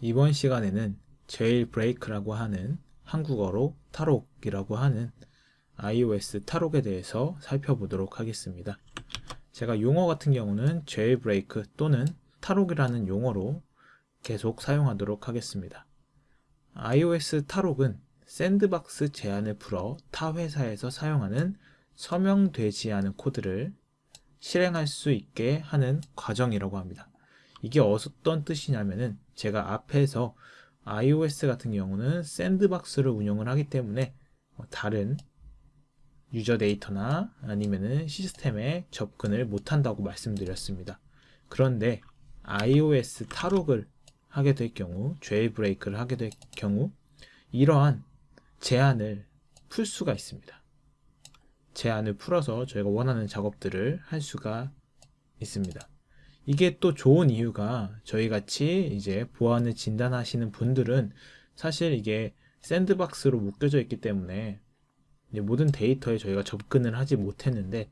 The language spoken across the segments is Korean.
이번 시간에는 jailbreak라고 하는 한국어로 탈옥이라고 하는 iOS 탈옥에 대해서 살펴보도록 하겠습니다. 제가 용어 같은 경우는 jailbreak 또는 탈옥이라는 용어로 계속 사용하도록 하겠습니다. iOS 탈옥은 sandbox 제한을 풀어 타 회사에서 사용하는 서명되지 않은 코드를 실행할 수 있게 하는 과정이라고 합니다. 이게 어떤 뜻이냐면은 제가 앞에서 iOS 같은 경우는 샌드박스를 운영을 하기 때문에 뭐 다른 유저 데이터나 아니면은 시스템에 접근을 못한다고 말씀드렸습니다. 그런데 iOS 탈옥을 하게 될 경우, 제일브레이크를 하게 될 경우 이러한 제한을 풀 수가 있습니다. 제한을 풀어서 저희가 원하는 작업들을 할 수가 있습니다. 이게 또 좋은 이유가 저희 같이 이제 보안을 진단하시는 분들은 사실 이게 샌드박스로 묶여져 있기 때문에 모든 데이터에 저희가 접근을 하지 못했는데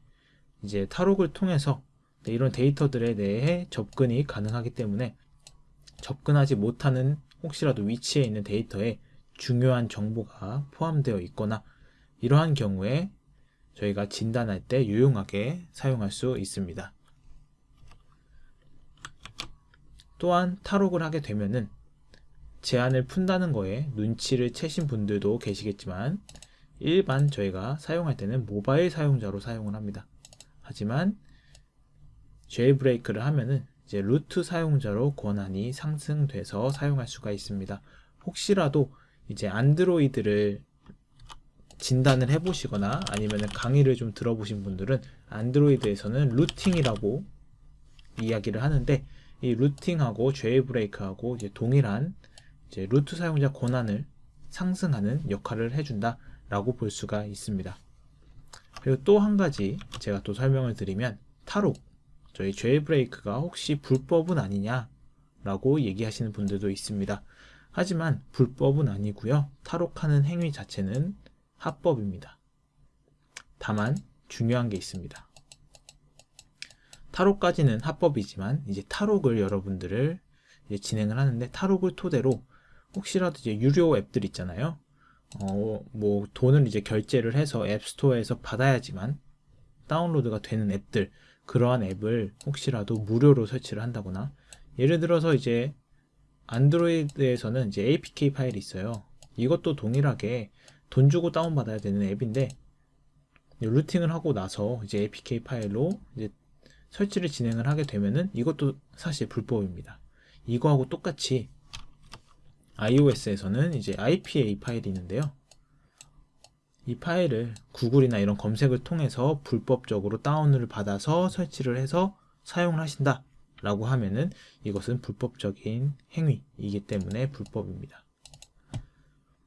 이제 탈옥을 통해서 이런 데이터들에 대해 접근이 가능하기 때문에 접근하지 못하는 혹시라도 위치에 있는 데이터에 중요한 정보가 포함되어 있거나 이러한 경우에 저희가 진단할 때 유용하게 사용할 수 있습니다. 또한 탈옥을 하게 되면은 제한을 푼다는 거에 눈치를 채신 분들도 계시겠지만 일반 저희가 사용할 때는 모바일 사용자로 사용을 합니다. 하지만 제일브레이크를 하면은 이제 루트 사용자로 권한이 상승돼서 사용할 수가 있습니다. 혹시라도 이제 안드로이드를 진단을 해보시거나 아니면 강의를 좀 들어보신 분들은 안드로이드에서는 루팅이라고 이야기를 하는데 이 루팅하고 제일브레이크하고 이제 동일한 이제 루트 사용자 권한을 상승하는 역할을 해준다 라고 볼 수가 있습니다. 그리고 또 한 가지 제가 또 설명을 드리면 탈옥 저희 제일브레이크가 혹시 불법은 아니냐 라고 얘기하시는 분들도 있습니다. 하지만 불법은 아니고요. 탈옥하는 행위 자체는 합법입니다. 다만 중요한 게 있습니다. 탈옥까지는 합법이지만 이제 탈옥을 여러분들을 이제 진행을 하는데 탈옥을 토대로 혹시라도 이제 유료 앱들 있잖아요. 어, 뭐 돈을 이제 결제를 해서 앱스토어에서 받아야지만 다운로드가 되는 앱들 그러한 앱을 혹시라도 무료로 설치를 한다거나 예를 들어서 이제 안드로이드에서는 이제 APK 파일이 있어요. 이것도 동일하게 돈 주고 다운받아야 되는 앱인데 루팅을 하고 나서 이제 APK 파일로 이제 설치를 진행을 하게 되면은 이것도 사실 불법입니다. 이거하고 똑같이 iOS에서는 이제 IPA 파일이 있는데요. 이 파일을 구글이나 이런 검색을 통해서 불법적으로 다운을 받아서 설치를 해서 사용을 하신다 라고 하면은 이것은 불법적인 행위이기 때문에 불법입니다.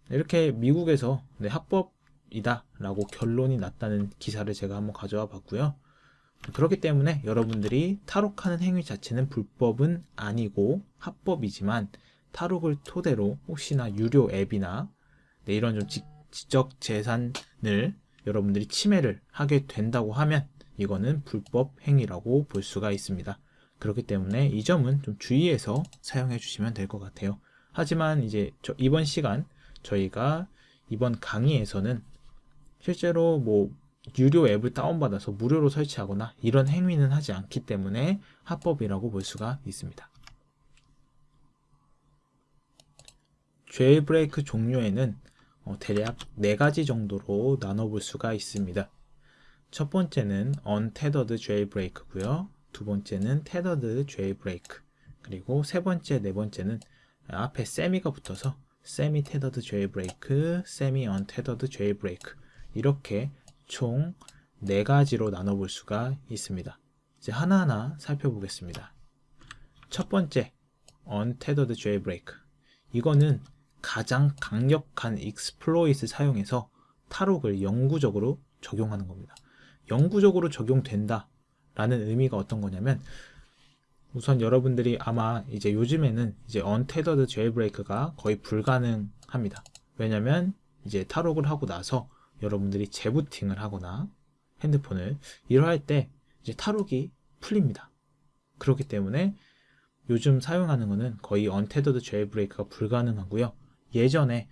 이렇게 미국에서 네, 합법이다 라고 결론이 났다는 기사를 제가 한번 가져와 봤고요. 그렇기 때문에 여러분들이 탈옥하는 행위 자체는 불법은 아니고 합법이지만 탈옥을 토대로 혹시나 유료 앱이나 네, 이런 좀 지, 지적 재산을 여러분들이 침해를 하게 된다고 하면 이거는 불법 행위라고 볼 수가 있습니다. 그렇기 때문에 이 점은 좀 주의해서 사용해 주시면 될 것 같아요. 하지만 이제 이번 시간 저희가 이번 강의에서는 실제로 뭐 유료 앱을 다운받아서 무료로 설치하거나 이런 행위는 하지 않기 때문에 합법이라고 볼 수가 있습니다. 제일브레이크 종류에는 어, 대략 4가지 정도로 나눠볼 수가 있습니다. 첫 번째는 untethered jailbreak고요. 두 번째는 tethered jailbreak 그리고 세 번째, 네 번째는 앞에 세미가 붙어서 semi tethered jailbreak, semi untethered jailbreak 이렇게 총 4가지로 나눠볼 수가 있습니다. 이제 하나하나 살펴보겠습니다. 첫 번째, untethered jailbreak 이거는 가장 강력한 exploit 사용해서 탈옥을 영구적으로 적용하는 겁니다. 영구적으로 적용된다 라는 의미가 어떤 거냐면 우선 여러분들이 아마 이제 요즘에는 이제 untethered jailbreak가 거의 불가능합니다. 왜냐면 이제 탈옥을 하고 나서 여러분들이 재부팅을 하거나 핸드폰을 이러할 때 이제 탈옥이 풀립니다. 그렇기 때문에 요즘 사용하는 것은 거의 untethered jailbreak가 불가능하고요. 예전에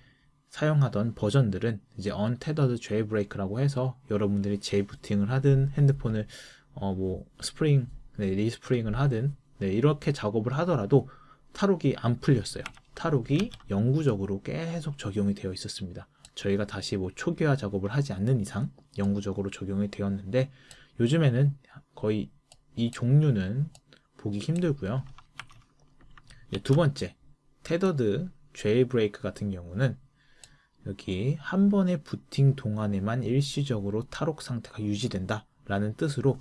사용하던 버전들은 이제 untethered jailbreak라고 해서 여러분들이 재부팅을 하든 핸드폰을 어 뭐 스프링 네, respring을 하든 네, 이렇게 작업을 하더라도 탈옥이 안 풀렸어요. 탈옥이 영구적으로 계속 적용이 되어 있었습니다. 저희가 다시 뭐 초기화 작업을 하지 않는 이상 영구적으로 적용이 되었는데 요즘에는 거의 이 종류는 보기 힘들고요. 두 번째, 테더드 제이브레이크 같은 경우는 여기 한 번의 부팅 동안에만 일시적으로 탈옥 상태가 유지된다 라는 뜻으로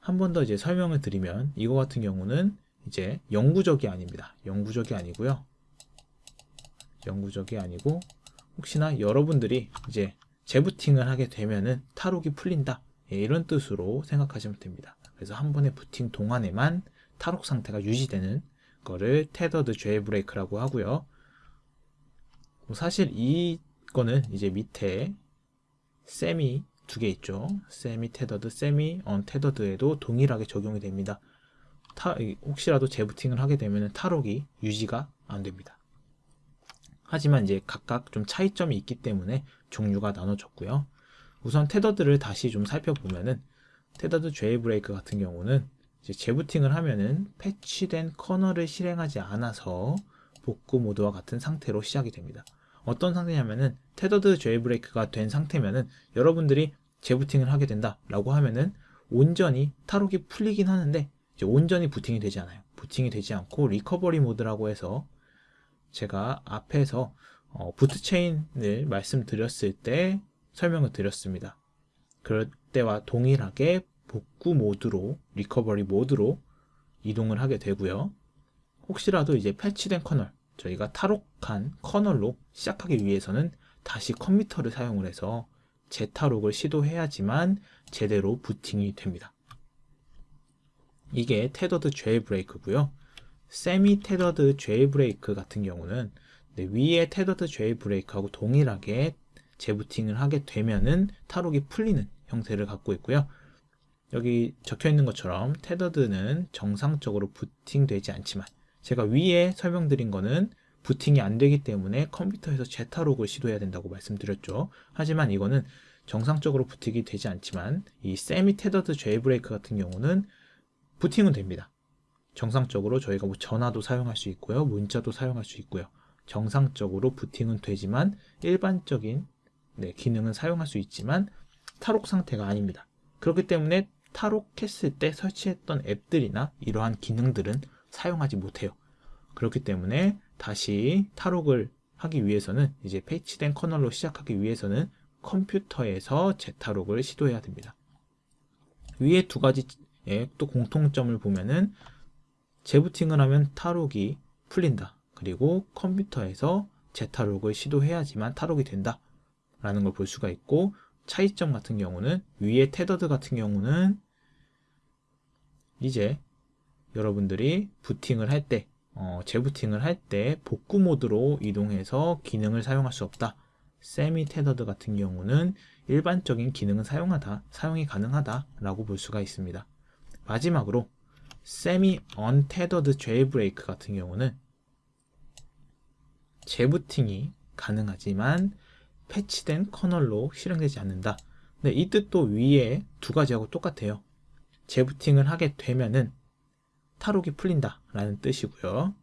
한 번 더 이제 설명을 드리면 이거 같은 경우는 이제 영구적이 아닙니다. 영구적이 아니고요. 영구적이 아니고 혹시나 여러분들이 이제 재부팅을 하게 되면은 탈옥이 풀린다 예, 이런 뜻으로 생각하시면 됩니다. 그래서 한 번의 부팅 동안에만 탈옥 상태가 유지되는 거를 tethered jailbreak라고 하고요. 뭐 사실 이거는 이제 밑에 세미 두 개 있죠. semi tethered, semi untethered에도 동일하게 적용이 됩니다. 타, 혹시라도 재부팅을 하게 되면 탈옥이 유지가 안 됩니다. 하지만 이제 각각 좀 차이점이 있기 때문에 종류가 나눠졌고요. 우선 테더드를 다시 좀 살펴보면은 테더드 제이브레이크 같은 경우는 이제 재부팅을 하면은 패치된 커널을 실행하지 않아서 복구 모드와 같은 상태로 시작이 됩니다. 어떤 상태냐면은 테더드 제이브레이크가 된 상태면은 여러분들이 재부팅을 하게 된다라고 하면은 온전히 탈옥이 풀리긴 하는데 온전히 부팅이 되지 않아요. 부팅이 되지 않고 recovery mode라고 해서 제가 앞에서 어, boot chain을 말씀드렸을 때 설명을 드렸습니다. 그럴 때와 동일하게 복구 모드로 recovery mode로 이동을 하게 되고요. 혹시라도 이제 패치된 커널 저희가 탈옥한 커널로 시작하기 위해서는 다시 컴퓨터를 사용을 해서 재탈옥을 시도해야지만 제대로 부팅이 됩니다. 이게 테더드 제일 브레이크고요. 세미 테더드 제일브레이크 같은 경우는 네, 위에 테더드 제일브레이크하고 동일하게 재부팅을 하게 되면은 탈옥이 풀리는 형태를 갖고 있고요. 여기 적혀 있는 것처럼 테더드는 정상적으로 부팅되지 않지만 제가 위에 설명드린 거는 부팅이 안 되기 때문에 컴퓨터에서 재타록을 시도해야 된다고 말씀드렸죠. 하지만 이거는 정상적으로 부팅이 되지 않지만 이 세미 테더드 제이브레이크 같은 경우는 부팅은 됩니다. 정상적으로 저희가 뭐 전화도 사용할 수 있고요. 문자도 사용할 수 있고요. 정상적으로 부팅은 되지만 일반적인 네, 기능은 사용할 수 있지만 탈옥 상태가 아닙니다. 그렇기 때문에 탈옥했을 때 설치했던 앱들이나 이러한 기능들은 사용하지 못해요. 그렇기 때문에 다시 탈옥을 하기 위해서는 이제 패치된 커널로 시작하기 위해서는 컴퓨터에서 재탈옥을 시도해야 됩니다. 위에 두 가지의 또 공통점을 보면은 재부팅을 하면 탈옥이 풀린다. 그리고 컴퓨터에서 재탈옥을 시도해야지만 탈옥이 된다. 라는 걸 볼 수가 있고 차이점 같은 경우는 위에 테더드 같은 경우는 이제 여러분들이 부팅을 할 때, 어, 재부팅을 할 때 복구 모드로 이동해서 기능을 사용할 수 없다. 세미 테더드 같은 경우는 일반적인 기능은 사용하다, 사용이 가능하다라고 볼 수가 있습니다. 마지막으로 세미 언테더드 제이브레이크 같은 경우는 재부팅이 가능하지만 패치된 커널로 실행되지 않는다. 네, 이 뜻도 위에 두 가지하고 똑같아요. 재부팅을 하게 되면은 탈옥이 풀린다 라는 뜻이고요.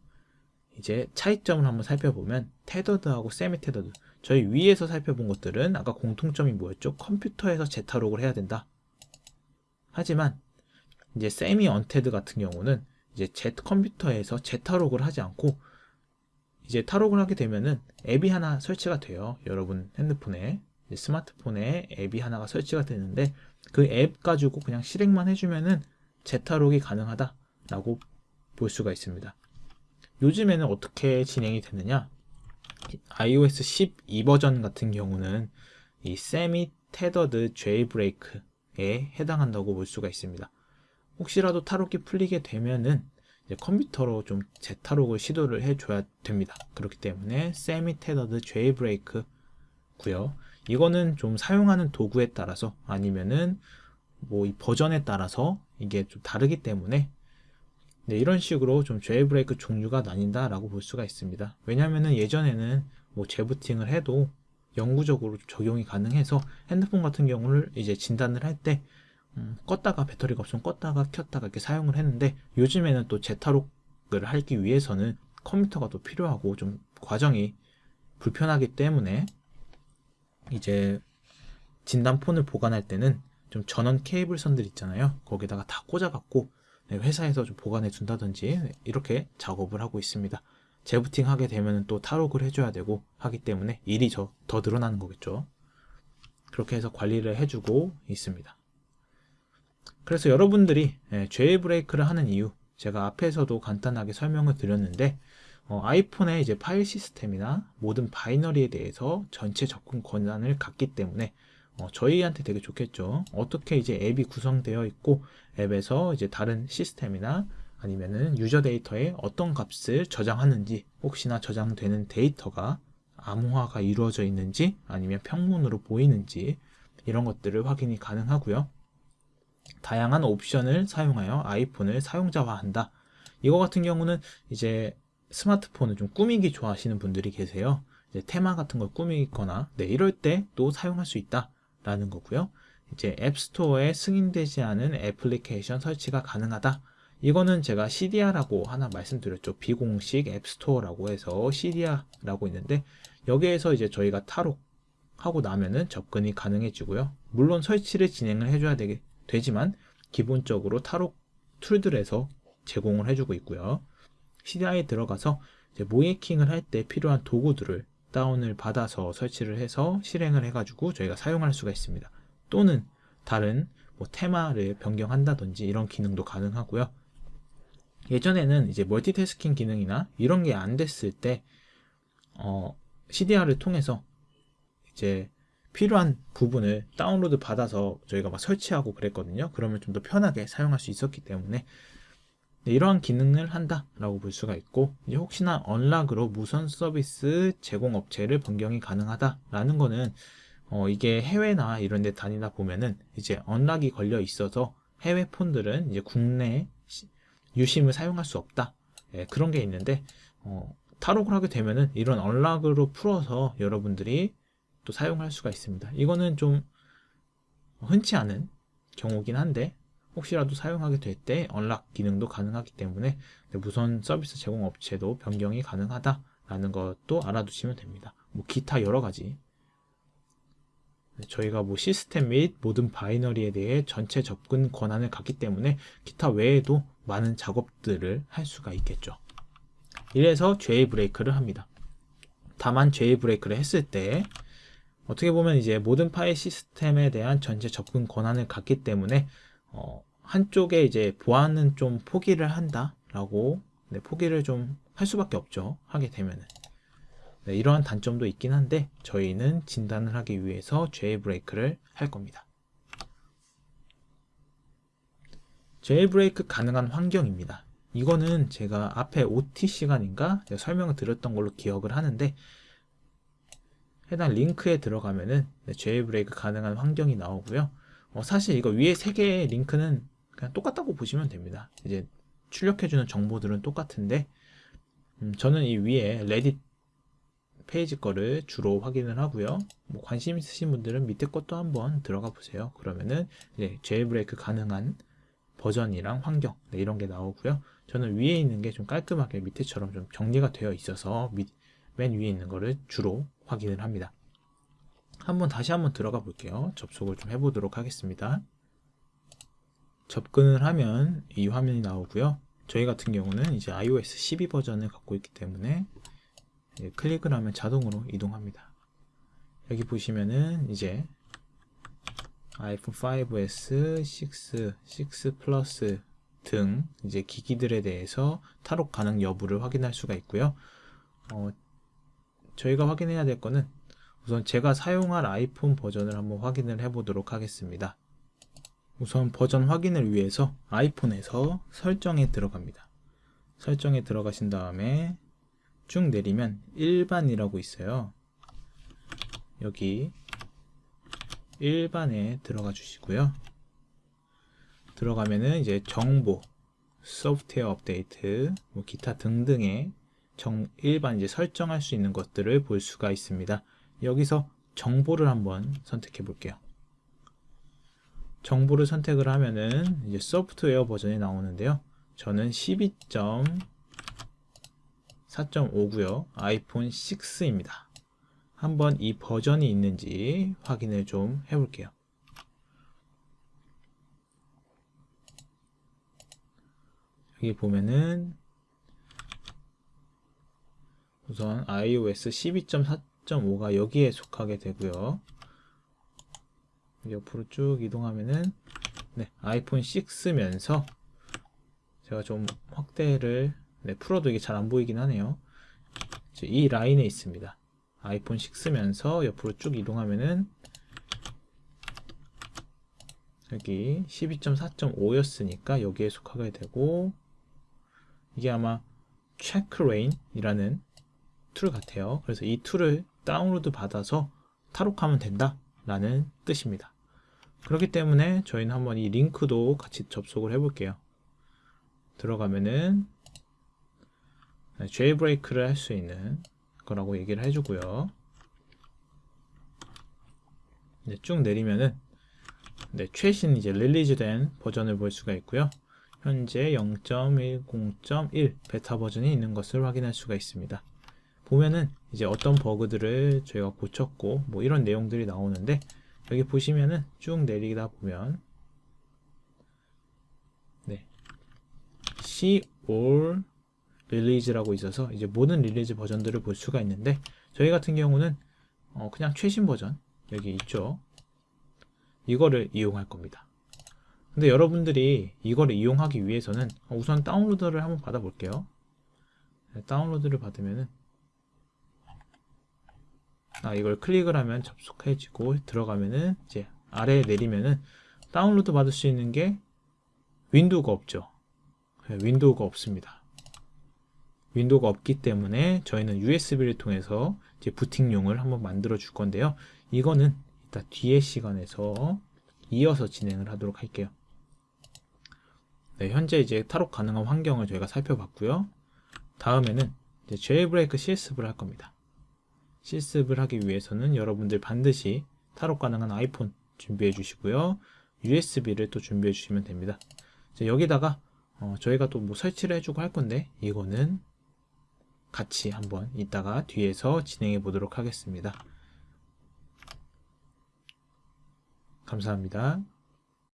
이제 차이점을 한번 살펴보면 테더드하고 세미 테더드 저희 위에서 살펴본 것들은 아까 공통점이 뭐였죠? 컴퓨터에서 재탈옥을 해야 된다. 하지만 이제 세미 언테드 같은 경우는 이제 제 컴퓨터에서 재탈옥을 하지 않고 이제 탈옥을 하게 되면은 앱이 하나 설치가 돼요. 여러분 핸드폰에 스마트폰에 앱이 하나가 설치가 되는데 그 앱 가지고 그냥 실행만 해주면은 재탈옥이 가능하다라고 볼 수가 있습니다. 요즘에는 어떻게 진행이 됐느냐? iOS 12 버전 같은 경우는 이 semi tethered jailbreak에 해당한다고 볼 수가 있습니다. 혹시라도 탈옥이 풀리게 되면은 컴퓨터로 좀 재탈옥을 시도를 해줘야 됩니다. 그렇기 때문에 semi tethered jailbreak 고요. 이거는 좀 사용하는 도구에 따라서 아니면은 뭐 이 버전에 따라서 이게 좀 다르기 때문에 네, 이런 식으로 좀 제일브레이크 종류가 나뉜다라고 볼 수가 있습니다. 왜냐면은 예전에는 뭐 재부팅을 해도 영구적으로 적용이 가능해서 핸드폰 같은 경우를 이제 진단을 할때 음, 껐다가 배터리가 없으면 껐다가 켰다가 이렇게 사용을 했는데 요즘에는 또 재탈옥을 하기 위해서는 컴퓨터가 또 필요하고 좀 과정이 불편하기 때문에 이제 진단폰을 보관할 때는 좀 전원 케이블선들 있잖아요. 거기다가 다 꽂아갖고 네, 회사에서 좀 보관해 둔다든지 이렇게 작업을 하고 있습니다. 재부팅 하게 되면 또 탈옥을 해줘야 되고 하기 때문에 일이 저, 더 늘어나는 거겠죠. 그렇게 해서 관리를 해주고 있습니다. 그래서 여러분들이 jailbreak를 하는 이유 제가 앞에서도 간단하게 설명을 드렸는데 어, 아이폰의 이제 파일 시스템이나 모든 binary에 대해서 전체 접근 권한을 갖기 때문에 어, 저희한테 되게 좋겠죠. 어떻게 이제 앱이 구성되어 있고 앱에서 이제 다른 시스템이나 아니면은 user data에 어떤 값을 저장하는지 혹시나 저장되는 데이터가 암호화가 이루어져 있는지 아니면 평문으로 보이는지 이런 것들을 확인이 가능하고요. 다양한 옵션을 사용하여 아이폰을 사용자화한다. 이거 같은 경우는 이제 스마트폰을 좀 꾸미기 좋아하시는 분들이 계세요. 테마 같은 걸 꾸미거나 네, 이럴 때 또 사용할 수 있다. 라는 거고요. 이제 앱스토어에 승인되지 않은 애플리케이션 설치가 가능하다. 이거는 제가 CDR라고 하나 말씀드렸죠. 비공식 앱스토어라고 해서 CDR라고 있는데 여기에서 이제 저희가 탈옥하고 나면은 접근이 가능해지고요. 물론 설치를 진행을 해줘야 되게, 되지만 기본적으로 탈옥 툴들에서 제공을 해주고 있고요. CDR에 들어가서 모이킹을 할 때 필요한 도구들을 다운을 받아서 설치를 해서 실행을 해가지고 저희가 사용할 수가 있습니다. 또는 다른 뭐 테마를 변경한다든지 이런 기능도 가능하고요. 예전에는 이제 멀티태스킹 기능이나 이런 게 안 됐을 때 어, CDR을 통해서 이제 필요한 부분을 다운로드 받아서 저희가 막 설치하고 그랬거든요. 그러면 좀 더 편하게 사용할 수 있었기 때문에 네, 이러한 기능을 한다라고 볼 수가 있고 이제 혹시나 언락으로 무선 서비스 제공 업체를 변경이 가능하다라는 거는 어, 이게 해외나 이런 데 다니다 보면은 이제 언락이 걸려 있어서 해외 폰들은 이제 국내 유심을 사용할 수 없다 예, 그런 게 있는데 어, 탈옥을 하게 되면은 이런 언락으로 풀어서 여러분들이 또 사용할 수가 있습니다 이거는 좀 흔치 않은 경우긴 한데 혹시라도 사용하게 될 때 언락 기능도 가능하기 때문에 무선 서비스 제공 업체도 변경이 가능하다라는 것도 알아두시면 됩니다. 뭐 기타 여러 가지 저희가 뭐 시스템 및 모든 바이너리에 대해 전체 접근 권한을 갖기 때문에 기타 외에도 많은 작업들을 할 수가 있겠죠. 이래서 제이 브레이크를 합니다. 다만 제이 브레이크를 했을 때 어떻게 보면 이제 모든 파일 시스템에 대한 전체 접근 권한을 갖기 때문에 어, 한쪽에 이제 보안은 좀 포기를 한다라고 네, 포기를 좀 할 수밖에 없죠. 하게 되면은. 네, 이러한 단점도 있긴 한데 저희는 진단을 하기 위해서 제일브레이크를 할 겁니다. 제일브레이크 가능한 환경입니다. 이거는 제가 앞에 OT 시간인가 설명을 드렸던 걸로 기억을 하는데 해당 링크에 들어가면은 제일브레이크 가능한 환경이 나오고요. 어, 사실 이거 위에 세 개의 링크는 그냥 똑같다고 보시면 됩니다. 이제 출력해주는 정보들은 똑같은데 음, 저는 이 위에 레딧 페이지 거를 주로 확인을 하고요. 뭐 관심 있으신 분들은 밑에 것도 한번 들어가 보세요. 그러면은 이제 제일브레이크 가능한 버전이랑 환경 네, 이런 게 나오고요. 저는 위에 있는 게 좀 깔끔하게 밑에처럼 좀 정리가 되어 있어서 밑, 맨 위에 있는 거를 주로 확인을 합니다. 한번 다시 한번 들어가 볼게요. 접속을 좀 해보도록 하겠습니다. 접근을 하면 이 화면이 나오고요. 저희 같은 경우는 이제 iOS 12 버전을 갖고 있기 때문에 클릭을 하면 자동으로 이동합니다. 여기 보시면은 이제 아이폰 5s, 6, 6 플러스 등 이제 기기들에 대해서 탈옥 가능 여부를 확인할 수가 있고요. 어, 저희가 확인해야 될 거는 우선 제가 사용할 아이폰 버전을 한번 확인을 해 보도록 하겠습니다. 우선 버전 확인을 위해서 아이폰에서 설정에 들어갑니다. 설정에 들어가신 다음에 쭉 내리면 일반이라고 있어요. 여기 일반에 들어가 주시고요. 들어가면은 이제 정보, 소프트웨어 업데이트, 뭐 기타 등등의 정, 일반 이제 설정할 수 있는 것들을 볼 수가 있습니다. 여기서 정보를 한번 선택해 볼게요. 정보를 선택을 하면은 이제 소프트웨어 버전이 나오는데요. 저는 12.4.5고요. 아이폰 6입니다. 한번 이 버전이 있는지 확인을 좀 해볼게요. 여기 보면은 우선 iOS 12.4.5가 여기에 속하게 되고요. 옆으로 쭉 이동하면은 네, 아이폰 6면서 제가 좀 확대를 네, 풀어도 이게 잘 안 보이긴 하네요. 이 라인에 있습니다. 아이폰 6면서 옆으로 쭉 이동하면은 여기 12.4.5였으니까 여기에 속하게 되고 이게 아마 checkra1n이라는 tool 같아요. 그래서 이 tool을 다운로드 받아서 탈옥하면 된다 라는 뜻입니다. 그렇기 때문에 저희는 한번 이 링크도 같이 접속을 해 볼게요. 들어가면은 제이브레이크를 할 수 있는 거라고 얘기를 해주고요. 네, 쭉 내리면은 네, 최신 이제 릴리즈된 버전을 볼 수가 있고요. 현재 0.10.1 베타 버전이 있는 것을 확인할 수가 있습니다. 보면은 이제 어떤 버그들을 저희가 고쳤고 뭐 이런 내용들이 나오는데 여기 보시면은 쭉 내리다 보면 네. C all 릴리즈라고 있어서 이제 모든 release 버전들을 볼 수가 있는데 저희 같은 경우는 어 그냥 최신 버전 여기 있죠. 이거를 이용할 겁니다. 근데 여러분들이 이거를 이용하기 위해서는 우선 다운로드를 한번 받아 볼게요. 네, 다운로드를 받으면은 아, 이걸 클릭을 하면 접속해지고 들어가면은 이제 아래에 내리면은 다운로드 받을 수 있는 게 윈도우가 없죠. 네, 윈도우가 없습니다. 윈도우가 없기 때문에 저희는 USB를 통해서 이제 부팅용을 한번 만들어 줄 건데요. 이거는 이따 뒤에 시간에서 이어서 진행을 하도록 할게요. 네, 현재 이제 탈옥 가능한 환경을 저희가 살펴봤고요. 다음에는 이제 제이브레이크 실습을 할 겁니다. 실습을 하기 위해서는 여러분들 반드시 탈옥 가능한 아이폰 준비해 주시고요. USB를 또 준비해 주시면 됩니다. 여기다가 어, 저희가 또 뭐 설치를 해주고 할 건데 이거는 같이 한번 이따가 뒤에서 진행해 보도록 하겠습니다. 감사합니다.